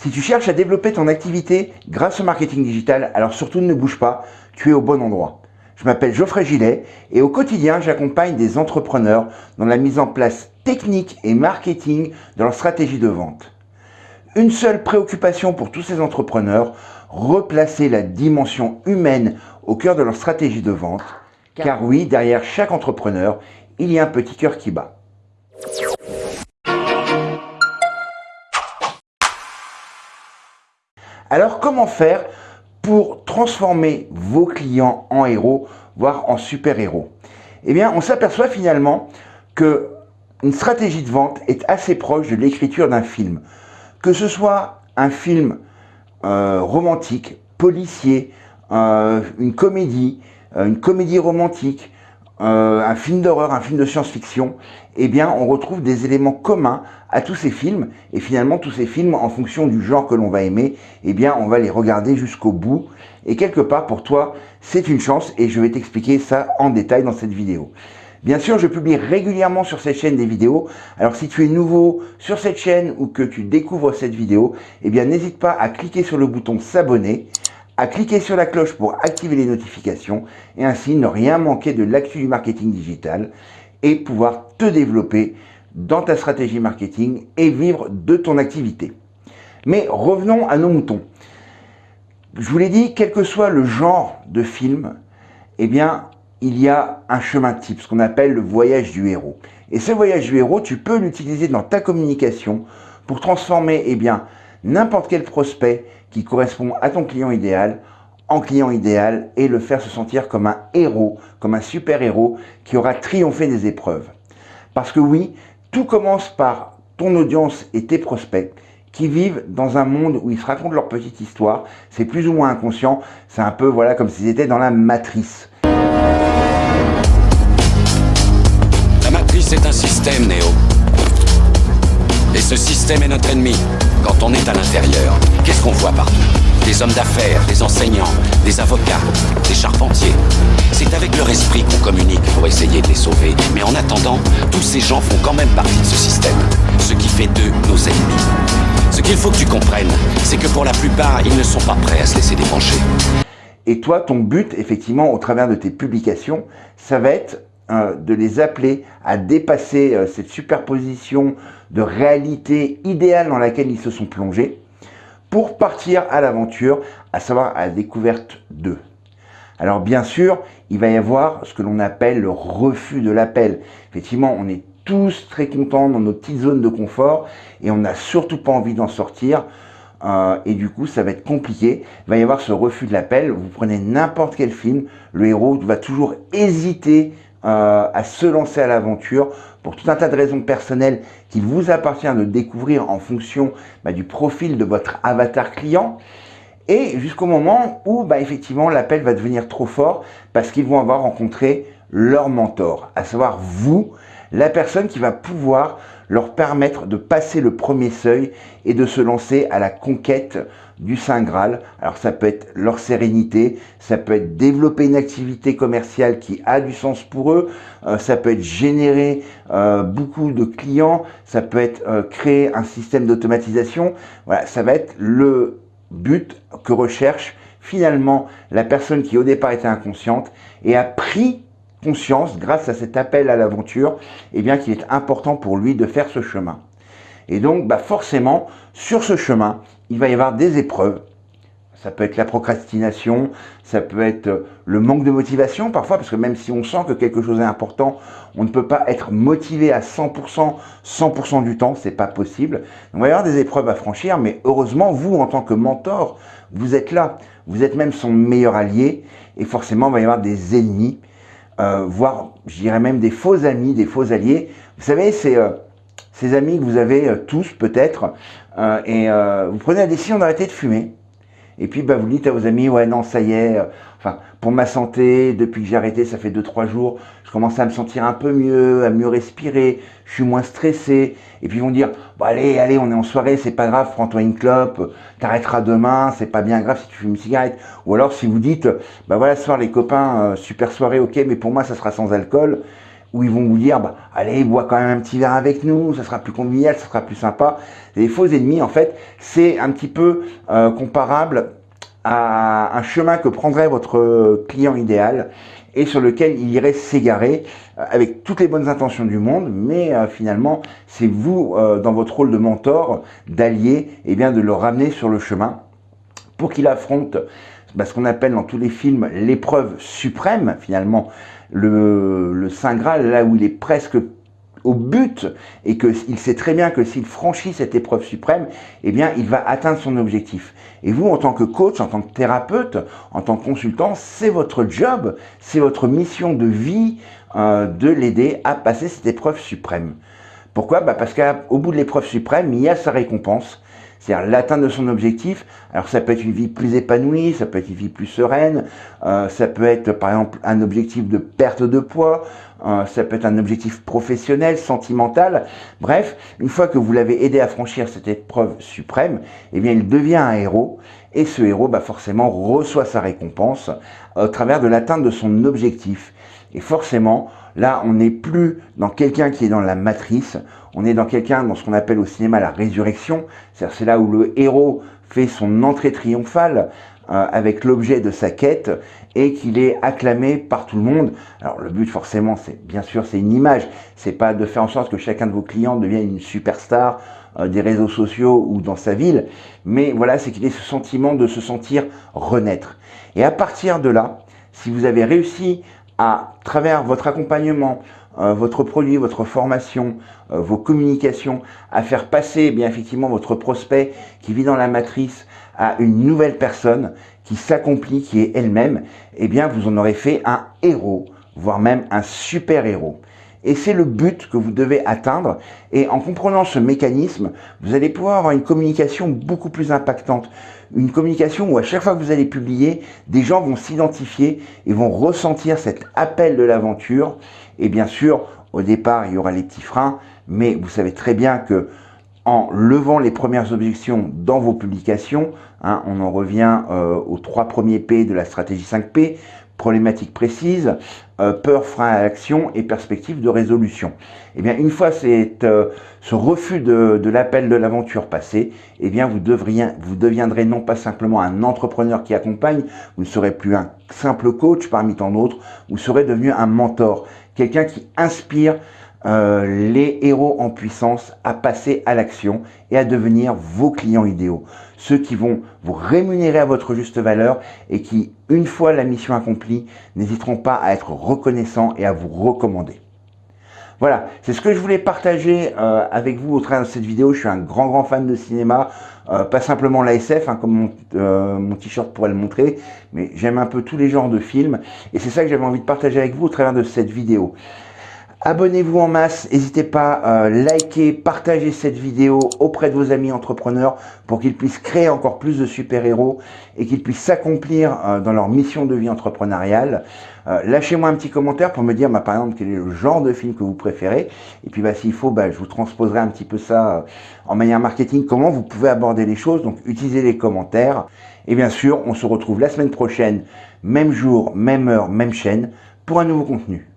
Si tu cherches à développer ton activité grâce au marketing digital, alors surtout ne bouge pas, tu es au bon endroit. Je m'appelle Geoffrey Gillet et au quotidien, j'accompagne des entrepreneurs dans la mise en place technique et marketing de leur stratégie de vente. Une seule préoccupation pour tous ces entrepreneurs, replacer la dimension humaine au cœur de leur stratégie de vente. Car oui, derrière chaque entrepreneur, il y a un petit cœur qui bat. Alors comment faire pour transformer vos clients en héros, voire en super-héros? Eh bien, on s'aperçoit finalement que une stratégie de vente est assez proche de l'écriture d'un film. Que ce soit un film euh, romantique, policier, euh, une comédie, euh, une comédie romantique, euh, un film d'horreur, un film de science-fiction, eh bien, on retrouve des éléments communs à tous ces films. Et finalement, tous ces films, en fonction du genre que l'on va aimer, eh bien, on va les regarder jusqu'au bout. Et quelque part, pour toi, c'est une chance et je vais t'expliquer ça en détail dans cette vidéo. Bien sûr, je publie régulièrement sur cette chaîne des vidéos. Alors, si tu es nouveau sur cette chaîne ou que tu découvres cette vidéo, eh bien, n'hésite pas à cliquer sur le bouton s'abonner à cliquer sur la cloche pour activer les notifications et ainsi ne rien manquer de l'actu du marketing digital et pouvoir te développer dans ta stratégie marketing et vivre de ton activité. Mais revenons à nos moutons. Je vous l'ai dit, quel que soit le genre de film, eh bien, il y a un chemin type, ce qu'on appelle le voyage du héros. Et ce voyage du héros, tu peux l'utiliser dans ta communication pour transformer eh bien, n'importe quel prospect qui correspond à ton client idéal en client idéal et le faire se sentir comme un héros, comme un super-héros qui aura triomphé des épreuves. Parce que oui, tout commence par ton audience et tes prospects qui vivent dans un monde où ils se racontent leur petite histoire. C'est plus ou moins inconscient. C'est un peu voilà comme s'ils étaient dans la matrice. La matrice est un système, Néo. Et ce système est notre ennemi quand on est à l'intérieur. Qu'est-ce qu'on voit partout? Des hommes d'affaires, des enseignants, des avocats, des charpentiers. C'est avec leur esprit qu'on communique pour essayer de les sauver. Mais en attendant, tous ces gens font quand même partie de ce système. Ce qui fait d'eux nos ennemis. Ce qu'il faut que tu comprennes, c'est que pour la plupart, ils ne sont pas prêts à se laisser débrancher. Et toi, ton but, effectivement, au travers de tes publications, ça va être euh, de les appeler à dépasser euh, cette superposition de réalité idéale dans laquelle ils se sont plongés pour partir à l'aventure, à savoir à la découverte d'eux. Alors bien sûr, il va y avoir ce que l'on appelle le refus de l'appel. Effectivement, on est tous très contents dans nos petites zones de confort et on n'a surtout pas envie d'en sortir. Euh, et du coup, ça va être compliqué. Il va y avoir ce refus de l'appel. Vous prenez n'importe quel film, le héros va toujours hésiter euh, à se lancer à l'aventure pour tout un tas de raisons personnelles qu'il vous appartient de découvrir en fonction bah, du profil de votre avatar client. Et jusqu'au moment où bah, effectivement l'appel va devenir trop fort parce qu'ils vont avoir rencontré leur mentor, à savoir vous, la personne qui va pouvoir leur permettre de passer le premier seuil et de se lancer à la conquête du Saint Graal. Alors ça peut être leur sérénité, ça peut être développer une activité commerciale qui a du sens pour eux, euh, ça peut être générer euh, beaucoup de clients, ça peut être euh, créer un système d'automatisation. Voilà, ça va être le but que recherche finalement la personne qui au départ était inconsciente et a pris conscience, grâce à cet appel à l'aventure, eh bien qu'il est important pour lui de faire ce chemin. Et donc, bah forcément, sur ce chemin, il va y avoir des épreuves. Ça peut être la procrastination, ça peut être le manque de motivation parfois, parce que même si on sent que quelque chose est important, on ne peut pas être motivé à 100%, 100% du temps, c'est pas possible. Donc, il va y avoir des épreuves à franchir, mais heureusement, vous, en tant que mentor, vous êtes là. Vous êtes même son meilleur allié, et forcément, il va y avoir des ennemis euh, voire je dirais même des faux amis, des faux alliés. Vous savez, euh, ces amis que vous avez euh, tous peut-être, et vous prenez la décision d'arrêter de fumer. Et puis bah, vous dites à vos amis, ouais non, ça y est, enfin pour ma santé, depuis que j'ai arrêté, ça fait 2-3 jours, je commence à me sentir un peu mieux, à mieux respirer, je suis moins stressé. Et puis ils vont dire, bon allez, allez, on est en soirée, c'est pas grave, prends-toi une clope, t'arrêteras demain, c'est pas bien grave si tu fumes une cigarette. Ou alors si vous dites, bah voilà, ce soir les copains, euh, super soirée, ok, mais pour moi ça sera sans alcool. Où ils vont vous dire bah, allez bois quand même un petit verre avec nous, ça sera plus convivial, ça sera plus sympa. Les faux ennemis en fait c'est un petit peu euh, comparable à un chemin que prendrait votre client idéal et sur lequel il irait s'égarer euh, avec toutes les bonnes intentions du monde, mais euh, finalement c'est vous dans votre rôle de mentor, d'allié, et eh bien de le ramener sur le chemin pour qu'il affronte bah, ce qu'on appelle dans tous les films l'épreuve suprême finalement le, Saint Graal, là où il est presque au but et qu'il sait très bien que s'il franchit cette épreuve suprême, eh bien, il va atteindre son objectif. Et vous, en tant que coach, en tant que thérapeute, en tant que consultant, c'est votre job, c'est votre mission de vie euh, de l'aider à passer cette épreuve suprême. Pourquoi? Bah Parce qu'au bout de l'épreuve suprême, il y a sa récompense, c'est-à-dire l'atteinte de son objectif. Alors ça peut être une vie plus épanouie, ça peut être une vie plus sereine, euh, ça peut être par exemple un objectif de perte de poids, euh, ça peut être un objectif professionnel, sentimental. Bref, une fois que vous l'avez aidé à franchir cette épreuve suprême, eh bien il devient un héros et ce héros bah, forcément reçoit sa récompense au travers de l'atteinte de son objectif. Et forcément, là, on n'est plus dans quelqu'un qui est dans la matrice, on est dans quelqu'un, dans ce qu'on appelle au cinéma la résurrection, c'est là où le héros fait son entrée triomphale euh, avec l'objet de sa quête et qu'il est acclamé par tout le monde. Alors le but forcément, c'est bien sûr, c'est une image, c'est pas de faire en sorte que chacun de vos clients devienne une superstar euh, des réseaux sociaux ou dans sa ville, mais voilà, c'est qu'il ait ce sentiment de se sentir renaître. Et à partir de là, si vous avez réussi à travers votre accompagnement, votre produit, votre formation, euh, vos communications, à faire passer eh bien effectivement votre prospect qui vit dans la matrice à une nouvelle personne qui s'accomplit, qui est elle-même, eh bien vous en aurez fait un héros, voire même un super héros. Et c'est le but que vous devez atteindre. Et en comprenant ce mécanisme, vous allez pouvoir avoir une communication beaucoup plus impactante. Une communication où à chaque fois que vous allez publier, des gens vont s'identifier et vont ressentir cet appel de l'aventure. Et bien sûr, au départ, il y aura les petits freins, mais vous savez très bien que en levant les premières objections dans vos publications, hein, on en revient euh, aux trois premiers P de la stratégie 5P, problématiques précises, euh, peur, frein à l'action et perspective de résolution. Et eh bien, une fois euh, ce refus de, de l'appel de l'aventure passé, eh bien, vous, devriez, vous deviendrez non pas simplement un entrepreneur qui accompagne, vous ne serez plus un simple coach parmi tant d'autres, vous serez devenu un mentor, quelqu'un qui inspire euh, les héros en puissance à passer à l'action et à devenir vos clients idéaux. Ceux qui vont vous rémunérer à votre juste valeur et qui, une fois la mission accomplie, n'hésiteront pas à être reconnaissants et à vous recommander. Voilà, c'est ce que je voulais partager euh, avec vous au travers de cette vidéo. Je suis un grand grand fan de cinéma, euh, pas simplement la SF, hein, comme mon, mon t-shirt pourrait le montrer, mais j'aime un peu tous les genres de films. Et c'est ça que j'avais envie de partager avec vous au travers de cette vidéo. Abonnez-vous en masse, n'hésitez pas à euh, liker, partager cette vidéo auprès de vos amis entrepreneurs pour qu'ils puissent créer encore plus de super-héros et qu'ils puissent s'accomplir euh, dans leur mission de vie entrepreneuriale. Euh, lâchez-moi un petit commentaire pour me dire bah, par exemple quel est le genre de film que vous préférez et puis bah, s'il faut bah, je vous transposerai un petit peu ça en manière marketing, comment vous pouvez aborder les choses, donc utilisez les commentaires et bien sûr on se retrouve la semaine prochaine, même jour, même heure, même chaîne pour un nouveau contenu.